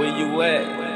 Where you at?